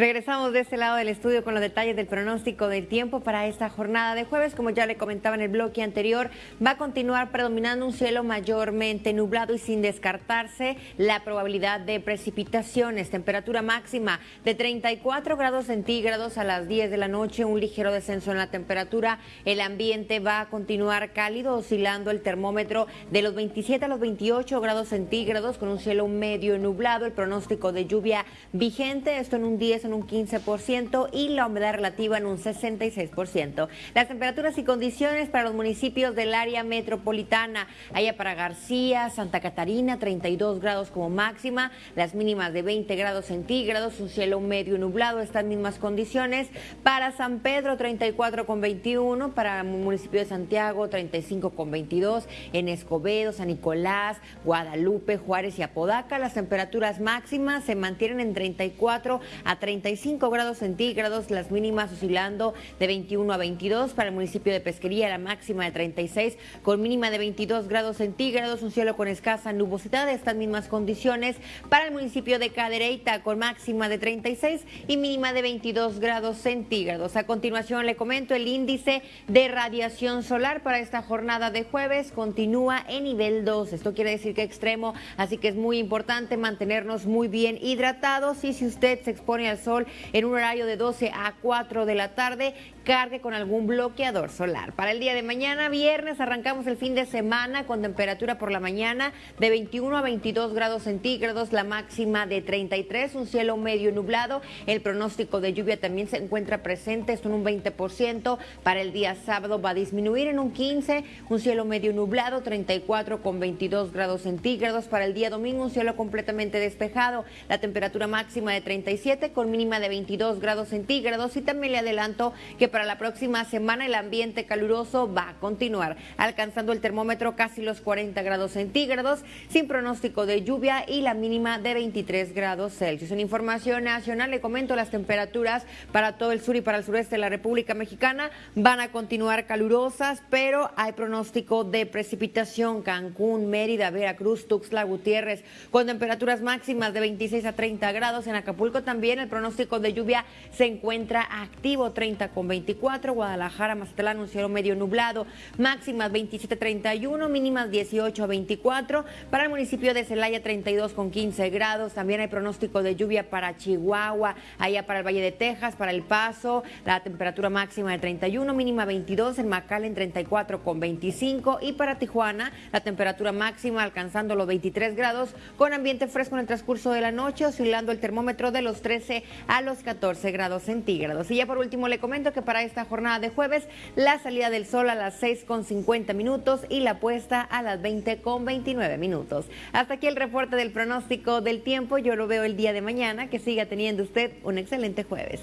Regresamos de este lado del estudio con los detalles del pronóstico del tiempo para esta jornada de jueves. Como ya le comentaba en el bloque anterior, va a continuar predominando un cielo mayormente nublado y sin descartarse la probabilidad de precipitaciones. Temperatura máxima de 34 grados centígrados a las 10 de la noche, un ligero descenso en la temperatura. El ambiente va a continuar cálido, oscilando el termómetro de los 27 a los 28 grados centígrados con un cielo medio nublado. El pronóstico de lluvia vigente, esto en un 10 en un 15% y la humedad relativa en un 66%. Las temperaturas y condiciones para los municipios del área metropolitana, allá para García, Santa Catarina, 32 grados como máxima, las mínimas de 20 grados centígrados, un cielo medio nublado, estas mismas condiciones. Para San Pedro, 34 con 21, para el municipio de Santiago, 35 con 22, en Escobedo, San Nicolás, Guadalupe, Juárez y Apodaca, las temperaturas máximas se mantienen en 34 a 30 35 grados centígrados, las mínimas oscilando de 21 a 22 para el municipio de Pesquería, la máxima de 36 con mínima de 22 grados centígrados, un cielo con escasa nubosidad estas mismas condiciones para el municipio de Cadereyta con máxima de 36 y mínima de 22 grados centígrados. A continuación le comento el índice de radiación solar para esta jornada de jueves continúa en nivel 2. Esto quiere decir que extremo, así que es muy importante mantenernos muy bien hidratados y si usted se expone al sol en un horario de 12 a 4 de la tarde, cargue con algún bloqueador solar. Para el día de mañana, viernes, arrancamos el fin de semana con temperatura por la mañana de 21 a 22 grados centígrados, la máxima de 33, un cielo medio nublado. El pronóstico de lluvia también se encuentra presente, en un 20%. Para el día sábado va a disminuir en un 15, un cielo medio nublado, 34 con 22 grados centígrados. Para el día domingo, un cielo completamente despejado, la temperatura máxima de 37 con mínima de 22 grados centígrados y también le adelanto que para la próxima semana el ambiente caluroso va a continuar, alcanzando el termómetro casi los 40 grados centígrados, sin pronóstico de lluvia y la mínima de 23 grados Celsius. En información nacional le comento las temperaturas para todo el sur y para el sureste de la República Mexicana van a continuar calurosas, pero hay pronóstico de precipitación Cancún, Mérida, Veracruz, Tuxtla, Gutiérrez, con temperaturas máximas de 26 a 30 grados. En Acapulco también el pronóstico de lluvia se encuentra activo 30 con 24, Guadalajara, Mazatlán, un cielo medio nublado, máximas 27 31, mínimas 18 a 24, para el municipio de Celaya 32 con 15 grados, también hay pronóstico de lluvia para Chihuahua, allá para el Valle de Texas, para El Paso, la temperatura máxima de 31, mínima 22, en McAllen 34 con 25 y para Tijuana la temperatura máxima alcanzando los 23 grados con ambiente fresco en el transcurso de la noche, oscilando el termómetro de los 13 a los 14 grados centígrados. Y ya por último le comento que para esta jornada de jueves la salida del sol a las 6 con 50 minutos y la puesta a las 20 con 29 minutos. Hasta aquí el reporte del pronóstico del tiempo. Yo lo veo el día de mañana. Que siga teniendo usted un excelente jueves.